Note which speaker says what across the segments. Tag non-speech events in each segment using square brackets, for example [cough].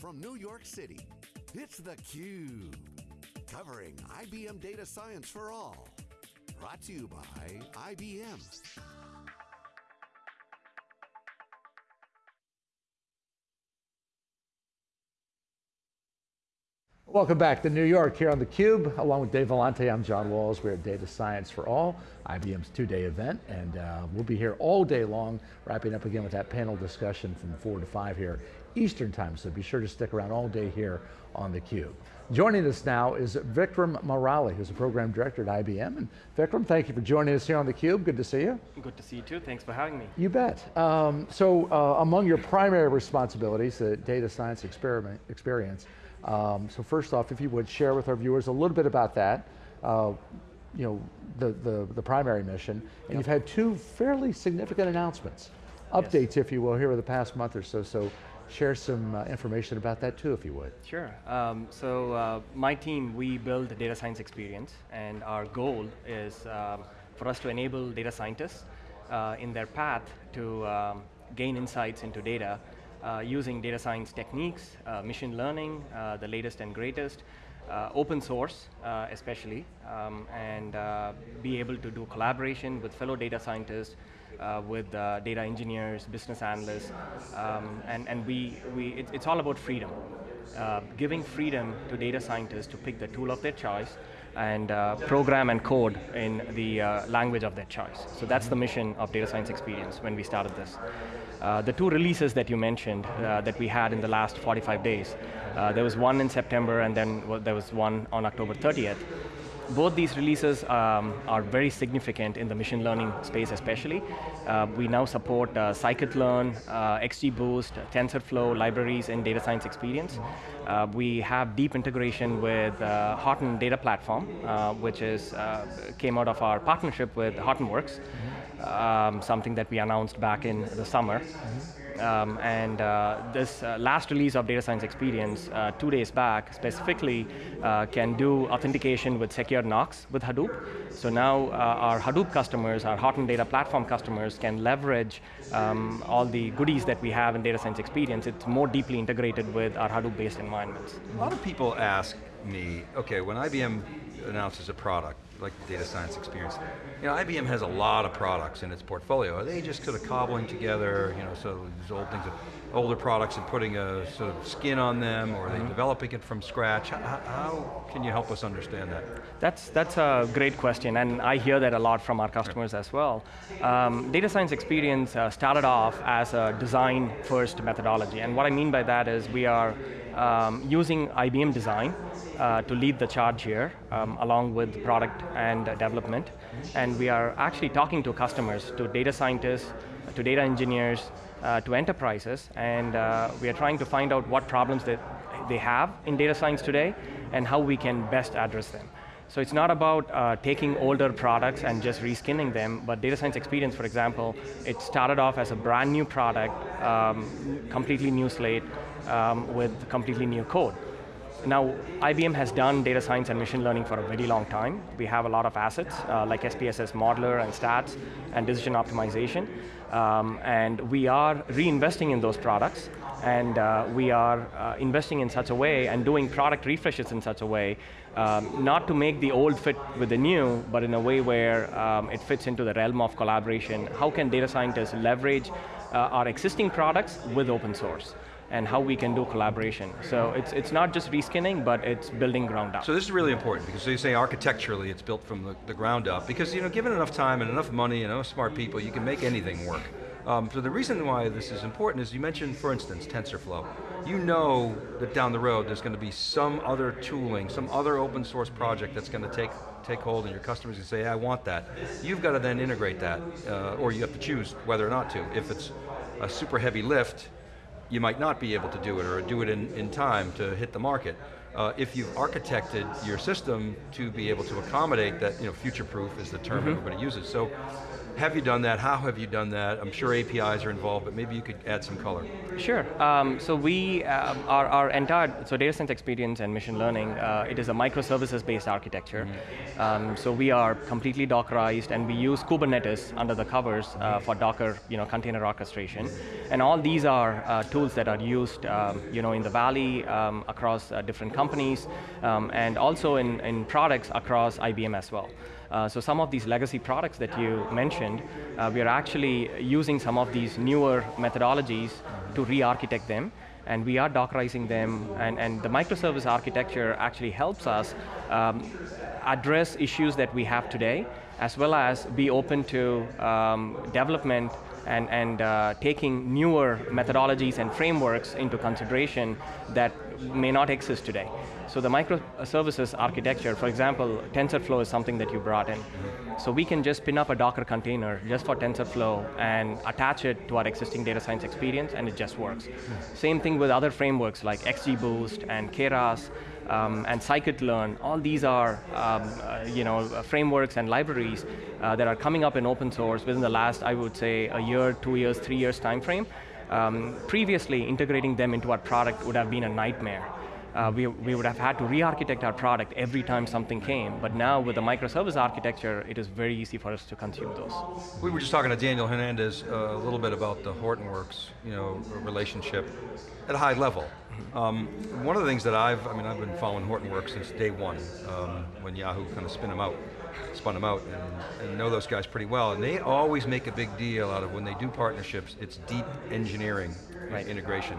Speaker 1: From New York City, it's theCUBE. Covering IBM Data Science for All. Brought to you by IBM.
Speaker 2: Welcome back to New York here on theCUBE. Along with Dave Vellante, I'm John Walls. We're at Data Science for All, IBM's two-day event, and uh, we'll be here all day long, wrapping up again with that panel discussion from four to five here, Eastern time, so be sure to stick around all day here on theCUBE. Joining us now is Vikram Murali, who's a Program Director at IBM. And Vikram, thank you for joining us here on theCUBE, good to see you.
Speaker 3: Good to see you too, thanks for having me.
Speaker 2: You bet. Um, so uh, among your primary responsibilities, the data science experiment, experience, um, so first off, if you would share with our viewers a little bit about that, uh, you know, the, the, the, primary mission, and yep. you've had two fairly significant announcements, updates yes. if you will, here over the past month or so, so share some uh, information about that too if you would.
Speaker 3: Sure, um, so uh, my team, we build data science experience and our goal is um, for us to enable data scientists uh, in their path to um, gain insights into data uh, using data science techniques, uh, machine learning, uh, the latest and greatest, open source especially, um, and be able to do collaboration with fellow data scientists, with data engineers, business analysts, um, and, and we, we, it, it's all about freedom. giving freedom to data scientists to pick the tool of their choice, and uh, program and code in the uh, language of their choice. So that's the mission of Data Science Experience when we started this. Uh, the two releases that you mentioned uh, that we had in the last 45 days, uh, there was one in September and then well, there was one on October 30th. Both these releases um, are very significant in the machine learning space especially. Uh, we now support uh, scikit-learn, uh, XGBoost, TensorFlow libraries in data science experience. Uh, we have deep integration with uh, Horton Data Platform, uh, which is came out of our partnership with Hortonworks, mm -hmm. um, something that we announced back in the summer. Mm -hmm. Um, and uh, this uh, last release of Data Science Experience, uh, two days back, specifically uh, can do authentication with secure Knox with Hadoop. So now uh, our Hadoop customers, our Horton Data Platform customers can leverage um, all the goodies that we have in Data Science Experience. It's more deeply integrated with our Hadoop-based environments.
Speaker 4: A lot of people ask me, okay, when IBM announces a product, like the data science experience. You know, IBM has a lot of products in its portfolio. Are they just sort of cobbling together, you know, so these old things, older products and putting a sort of skin on them, or are they mm -hmm. developing it from scratch? How, how, can you help us understand that?
Speaker 3: That's, that's a great question, and I hear that a lot from our customers as well. Um, data science experience uh, started off as a design first methodology, and what I mean by that is we are um, using IBM design uh, to lead the charge here, um, along with product and development. And we are actually talking to customers, to data scientists, to data engineers, uh, to enterprises, and uh, we are trying to find out what problems that they have in data science today, and how we can best address them. So it's not about uh, taking older products and just reskinning them, but Data Science Experience, for example, it started off as a brand new product, um, completely new slate, um, with completely new code. Now, IBM has done data science and machine learning for a very long time. We have a lot of assets, uh, like SPSS Modeler and Stats, and decision optimization. Um, and we are reinvesting in those products, and uh, we are uh, investing in such a way and doing product refreshes in such a way, um, not to make the old fit with the new, but in a way where um, it fits into the realm of collaboration. How can data scientists leverage uh, our existing products with open source? And how we can do collaboration. So it's, it's not just reskinning, but it's building ground up.
Speaker 4: So this is really important, because so you say architecturally it's built from the, the ground up, because you know, given enough time and enough money and enough smart people, you can make anything work. Um, so the reason why this is important is you mentioned, for instance, TensorFlow. You know that down the road there's going to be some other tooling, some other open source project that's going to take, take hold and your customers can say, I want that. You've got to then integrate that, uh, or you have to choose whether or not to. If it's a super heavy lift, you might not be able to do it or do it in, in time to hit the market. uh, if you've architected your system to be able to accommodate that, you know, future-proof is the term mm -hmm. everybody uses. So have you done that? How have you done that? I'm sure APIs are involved, but maybe you could add some color.
Speaker 3: Sure. Um, so we, uh, our, our, entire, so data science experience and machine learning, uh, it is a microservices-based architecture. Mm -hmm. um, so we are completely Dockerized, and we use Kubernetes under the covers uh, for Docker, you know, container orchestration. And all these are uh, tools that are used, um, you know, in the Valley, um, across uh, different companies, um, and also in, in products across IBM as well. Uh, so some of these legacy products that you mentioned, uh, we are actually using some of these newer methodologies to re-architect them and we are Dockerizing them, and, and the microservice architecture actually helps us um, address issues that we have today, as well as be open to um, development and, and uh, taking newer methodologies and frameworks into consideration that may not exist today. So the microservices architecture, for example, TensorFlow is something that you brought in. So we can just spin up a Docker container just for TensorFlow and attach it to our existing data science experience and it just works. Same thing with other frameworks like XGBoost and Keras um, and scikit-learn. All these are um, uh, you know, frameworks and libraries uh, that are coming up in open source within the last, I would say, a year, two years, three years time frame. Um, previously, integrating them into our product would have been a nightmare uh, we, we would have had to re-architect our product every time something came, but now with the microservice architecture, it is very easy for us to consume those.
Speaker 4: We were just talking to Daniel Hernandez uh, a little bit about the Hortonworks you know, relationship at a high level. Um, one of the things that I've, I mean, I've been following Hortonworks since day one, um, when Yahoo kind of spin them out, spun them out, and, and know those guys pretty well, and they always make a big deal out of when they do partnerships, it's deep engineering right. integration.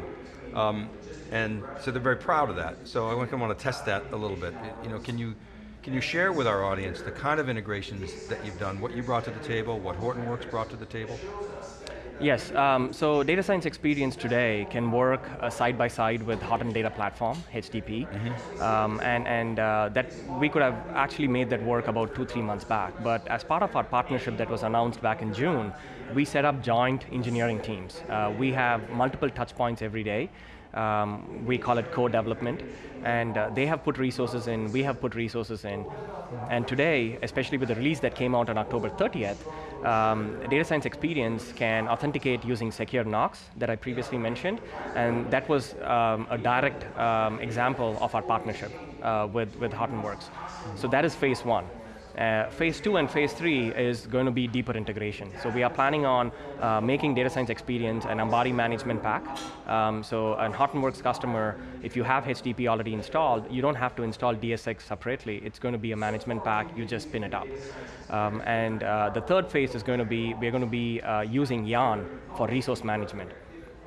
Speaker 4: Um, and so they're very proud of that. So I want to test that a little bit. You know, can you, can you share with our audience the kind of integrations that you've done, what you brought to the table, what Hortonworks brought to the table?
Speaker 3: Yes, um, so data science experience today can work uh, side by side with Hot Data Platform, HDP, mm -hmm. um, and, and uh, that we could have actually made that work about two, three months back, but as part of our partnership that was announced back in June, we set up joint engineering teams. Uh, we have multiple touch points every day, um, we call it co-development, and uh, they have put resources in, we have put resources in, and today, especially with the release that came out on October 30th, um, Data Science Experience can authenticate using Secure Knox that I previously mentioned, and that was um, a direct um, example of our partnership uh, with, with Hortonworks. So that is phase one. Uh, phase two and phase three is going to be deeper integration. So we are planning on uh, making data science experience an Ambari management pack. Um, so an Hortonworks customer, if you have HDP already installed, you don't have to install DSX separately. It's going to be a management pack, you just spin it up. Um, and uh, the third phase is going to be, we're going to be uh, using Yarn for resource management.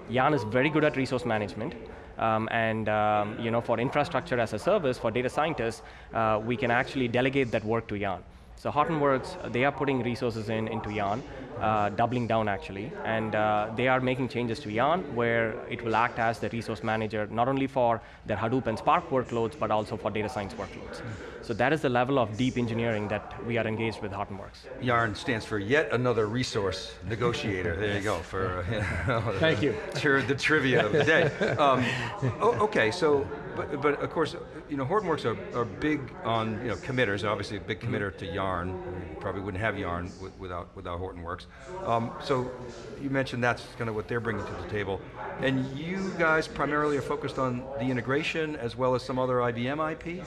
Speaker 3: Yarn is very good at resource management. Um, and um, you know, for infrastructure as a service, for data scientists, uh, we can actually delegate that work to Yarn. So Hortonworks, they are putting resources in into Yarn, uh, doubling down actually, and uh, they are making changes to Yarn where it will act as the resource manager, not only for their Hadoop and Spark workloads, but also for data science workloads. Mm. So that is the level of deep engineering that we are engaged with Hortonworks.
Speaker 4: Yarn stands for yet another resource negotiator. there you go, for you [laughs]
Speaker 2: know, Thank you.
Speaker 4: the trivia of the day. Um, okay, so but, but of course, you know, Hortonworks are, are big on you know committers. Obviously, a big mm-hmm. committer to Yarn. You probably wouldn't have Yarn without without Hortonworks. Um, so you mentioned that's kind of what they're bringing to the table, and you guys primarily are focused on the integration as well as some other IBM IP.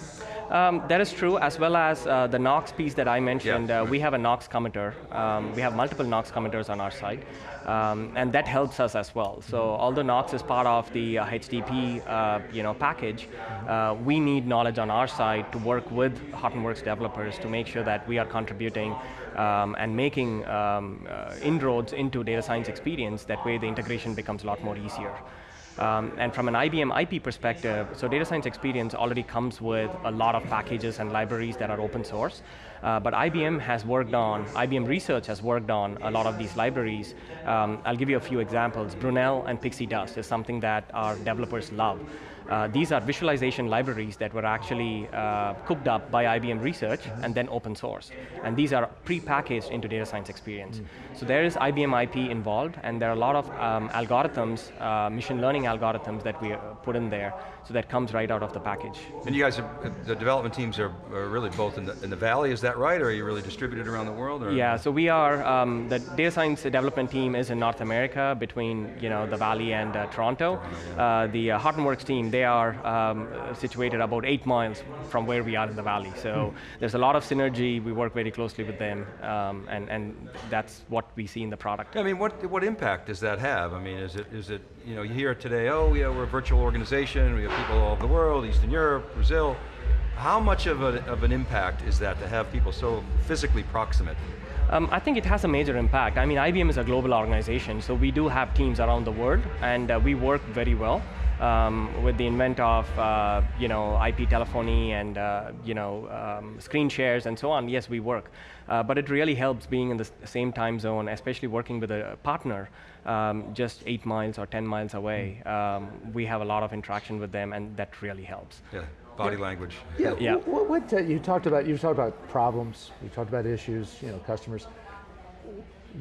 Speaker 3: Um, that is true, as well as uh, the Knox piece that I mentioned. Yeah. Uh, we have a Knox committer. Um, we have multiple Knox committers on our side, um, and that helps us as well. So although Knox is part of the uh, HDP uh, you know, package, uh, we need knowledge on our side to work with Hortonworks developers to make sure that we are contributing um, and making um, uh, inroads into data science experience. That way the integration becomes a lot more easier. Um, and from an IBM IP perspective, so data science experience already comes with a lot of packages and libraries that are open source. Uh, but IBM has worked on, IBM Research has worked on a lot of these libraries. Um, I'll give you a few examples. Brunel and PixieDust is something that our developers love. Uh, these are visualization libraries that were actually uh, cooked up by IBM Research and then open source. And these are pre-packaged into data science experience. Mm. So there is IBM IP involved and there are a lot of um, algorithms, uh, machine learning algorithms that we uh, put in there so that comes right out of the package.
Speaker 4: And you guys, are, the development teams are, are really both in the, in the, Valley, is that right? Or are you really distributed around the world? Or?
Speaker 3: Yeah, so we are, um, the data science development team is in North America between you know, the Valley and uh, Toronto. Toronto yeah. uh, the uh, Hortonworks team, they are um, situated about eight miles from where we are in the Valley. So hmm. there's a lot of synergy, we work very closely with them, um, and, and that's what we see in the product.
Speaker 4: I mean, what, what impact does that have? I mean, is it, is it you know, you hear today, oh yeah, we're a virtual organization, we have people all over the world, Eastern Europe, Brazil. How much of, a, of an impact is that to have people so physically proximate?
Speaker 3: Um, I think it has a major impact. I mean, IBM is a global organization, so we do have teams around the world, and uh, we work very well. Um, with the invent of uh, you know IP telephony and uh, you know um, screen shares and so on. Yes, we work, uh, but it really helps being in the same time zone, especially working with a partner um, just eight miles or 10 miles away, hmm. um, we have a lot of interaction with them and that really helps.
Speaker 4: Yeah, body yeah. language.
Speaker 2: Yeah, yeah. What, what uh, you talked about, you talked about problems, you talked about issues, you know, customers.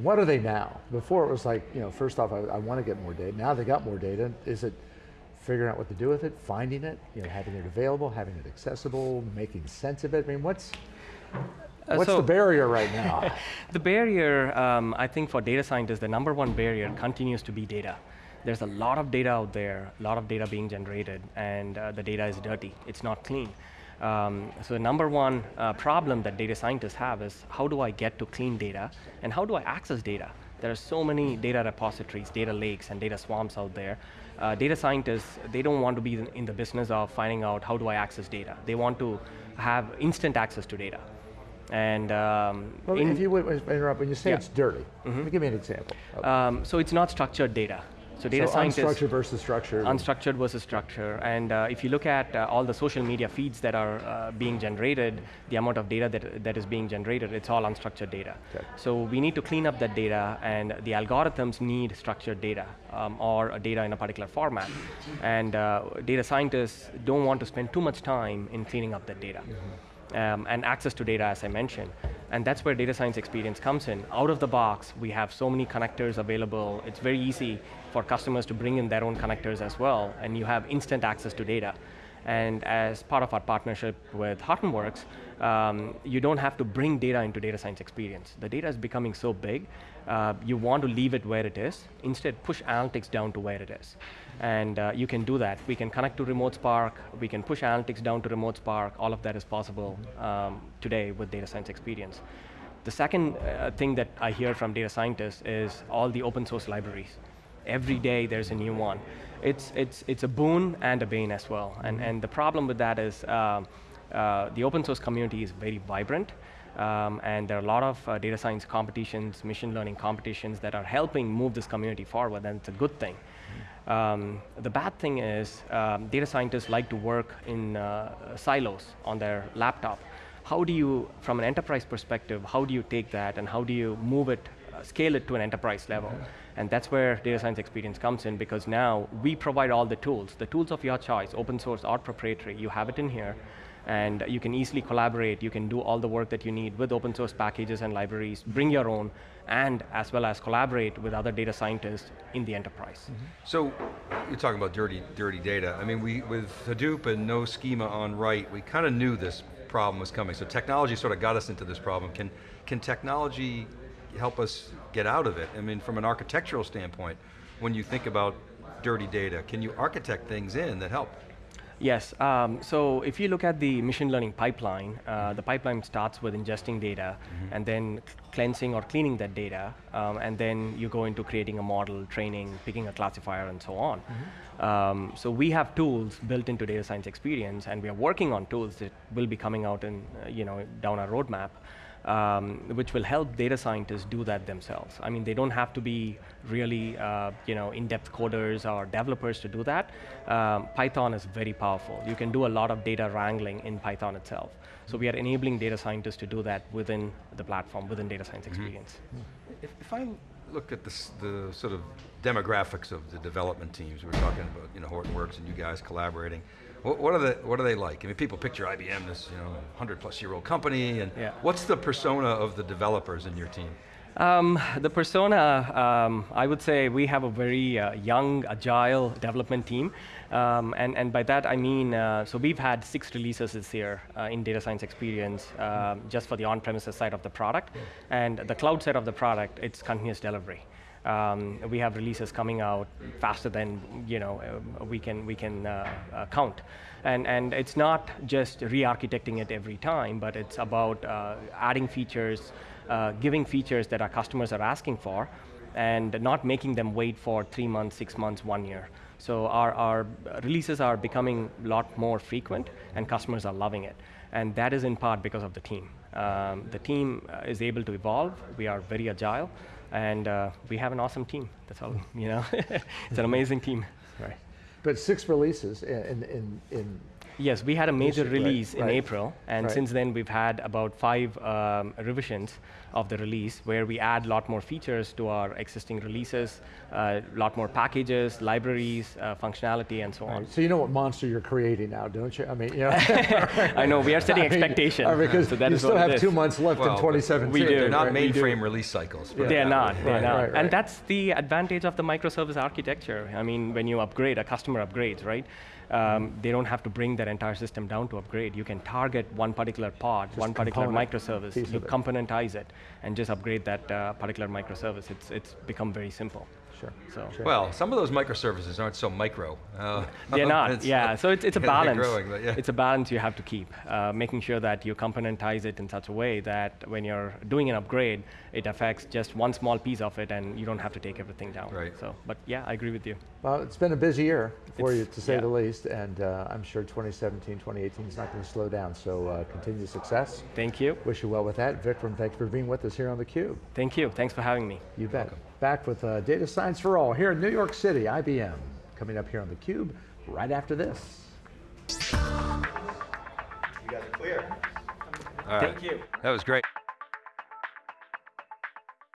Speaker 2: What are they now? Before it was like, you know, first off, I, I want to get more data. Now they got more data. Is it figuring out what to do with it, finding it, you know, having it available, having it accessible, making sense of it? I mean, what's, uh, What's so the barrier right now? [laughs]
Speaker 3: the barrier, um, I think for data scientists, the number one barrier continues to be data. There's a lot of data out there, a lot of data being generated, and uh, the data is dirty, it's not clean. Um, so the number one uh, problem that data scientists have is how do I get to clean data, and how do I access data? There are so many data repositories, data lakes, and data swamps out there. Uh, data scientists, they don't want to be in the business of finding out how do I access data. They want to have instant access to data. And um,
Speaker 2: well, if you would interrupt, when you say yeah. it's dirty, mm -hmm. give me an example.
Speaker 3: Um, so it's not structured data. So data
Speaker 2: so
Speaker 3: scientists
Speaker 2: unstructured versus structured.
Speaker 3: Unstructured versus structure, and uh, if you look at uh, all the social media feeds that are uh, being generated, the amount of data that that is being generated, it's all unstructured data. Okay. So we need to clean up that data, and the algorithms need structured data um, or data in a particular format, and uh, data scientists don't want to spend too much time in cleaning up that data. Mm -hmm um, and access to data, as I mentioned. And that's where data science experience comes in. Out of the box, we have so many connectors available. It's very easy for customers to bring in their own connectors as well, and you have instant access to data. And as part of our partnership with Hortonworks, um, you don't have to bring data into data science experience. The data is becoming so big, uh, you want to leave it where it is. Instead, push analytics down to where it is. And uh, you can do that. We can connect to Remote Spark, we can push analytics down to Remote Spark, all of that is possible um, today with data science experience. The second uh, thing that I hear from data scientists is all the open source libraries. Every day there's a new one. It's, it's, it's a boon and a bane as well. And, and the problem with that is uh, uh, the open source community is very vibrant. Um, and there are a lot of uh, data science competitions, machine learning competitions that are helping move this community forward, and it's a good thing. Um, the bad thing is um, data scientists like to work in uh, silos on their laptop. How do you, from an enterprise perspective, how do you take that and how do you move it, scale it to an enterprise level? And that's where data science experience comes in because now we provide all the tools, the tools of your choice, open source or proprietary, you have it in here and you can easily collaborate, you can do all the work that you need with open source packages and libraries, bring your own, and as well as collaborate with other data scientists in the enterprise. Mm -hmm.
Speaker 4: So, you're talking about dirty, dirty data. I mean, we, with Hadoop and no schema on write, we kind of knew this problem was coming. So technology sort of got us into this problem. Can, can technology help us get out of it? I mean, from an architectural standpoint, when you think about dirty data, can you architect things in that help?
Speaker 3: Yes, um, so if you look at the machine learning pipeline, uh, the pipeline starts with ingesting data mm -hmm. and then cleansing or cleaning that data, um, and then you go into creating a model, training, picking a classifier, and so on. Mm -hmm. um, so we have tools built into data science experience, and we are working on tools that will be coming out in, uh, you know, down our roadmap um, which will help data scientists do that themselves. I mean, they don't have to be really, uh, you know, in-depth coders or developers to do that. Um, Python is very powerful. You can do a lot of data wrangling in Python itself. So we are enabling data scientists to do that within the platform, within data science experience.
Speaker 4: If, if I look at this, the sort of demographics of the development teams, we were talking about, you know, Hortonworks and you guys collaborating. What, what are the, what are they like? I mean, people picture IBM, this, you know, 100 plus year old company, and
Speaker 3: Yeah.
Speaker 4: what's the persona of the developers in your team?
Speaker 3: Um, the persona, um, I would say we have a very uh, young, agile development team. Um, and, and by that I mean, uh, so we've had six releases this year uh, in data science experience um, just for the on-premises side of the product. And the cloud side of the product, it's continuous delivery. Um, we have releases coming out faster than you know uh, we can we can uh, uh, count, and and it's not just re-architecting it every time, but it's about uh, adding features, uh, giving features that our customers are asking for, and not making them wait for three months, six months, one year. So our, our releases are becoming a lot more frequent, and customers are loving it, and that is in part because of the team. Um, the team uh, is able to evolve. We are very agile and uh, we have an awesome team. That's all, [laughs] you know. [laughs] it's an amazing team.
Speaker 2: Right. But six releases in, in, in
Speaker 3: Yes, we had a major
Speaker 2: Right,
Speaker 3: release in
Speaker 2: right.
Speaker 3: April, and
Speaker 2: Right.
Speaker 3: since then we've had about five um, revisions of the release where we add a lot more features to our existing releases, a lot more packages, libraries, uh, functionality, and so on.
Speaker 2: So you know what monster you're creating now, don't you? I mean, you [laughs] know,
Speaker 3: I know we are setting [laughs]
Speaker 2: I
Speaker 3: expectations,
Speaker 2: uh, because
Speaker 3: so that
Speaker 2: you
Speaker 3: is
Speaker 2: still have two months left
Speaker 4: Well,
Speaker 2: in
Speaker 4: but
Speaker 2: 2017.
Speaker 3: we do,
Speaker 4: They're not
Speaker 3: right,
Speaker 4: mainframe release cycles. put it
Speaker 3: They're not,
Speaker 4: way.
Speaker 3: they're
Speaker 2: Right,
Speaker 3: not.
Speaker 2: right, right.
Speaker 3: And that's the advantage of the microservice architecture. I mean, when you upgrade, a customer upgrades, right? Um, they don't have to bring their entire system down to upgrade. You can target one particular pod, one particular microservice. You
Speaker 2: it.
Speaker 3: componentize it and just upgrade that uh, particular microservice. It's, it's become very simple.
Speaker 2: Sure.
Speaker 3: So
Speaker 2: Sure.
Speaker 4: Well, some of those microservices aren't so micro. Uh, [laughs]
Speaker 3: they're not, [laughs]
Speaker 4: it's-
Speaker 3: yeah. So it's, it's a [laughs] balance.
Speaker 4: growing, but yeah.
Speaker 3: It's a balance you have to keep, uh, making sure that you componentize it in such a way that when you're doing an upgrade, it affects just one small piece of it, and you don't have to take everything down.
Speaker 4: Right.
Speaker 3: So, but yeah, I agree with you.
Speaker 2: Well, it's been a busy year for you, to say
Speaker 3: yeah.
Speaker 2: the least, and uh, I'm sure 2017, 2018 is not going to slow down. So uh, continued success.
Speaker 3: Thank you.
Speaker 2: Wish you well with that. Vikram, thanks for being with us here on theCUBE.
Speaker 3: Thank you. Thanks for having me.
Speaker 2: You bet. Back with uh, Data Science for All here in New York City, IBM. Coming up here on theCUBE right after this.
Speaker 4: All right.
Speaker 3: Thank you.
Speaker 4: That was great.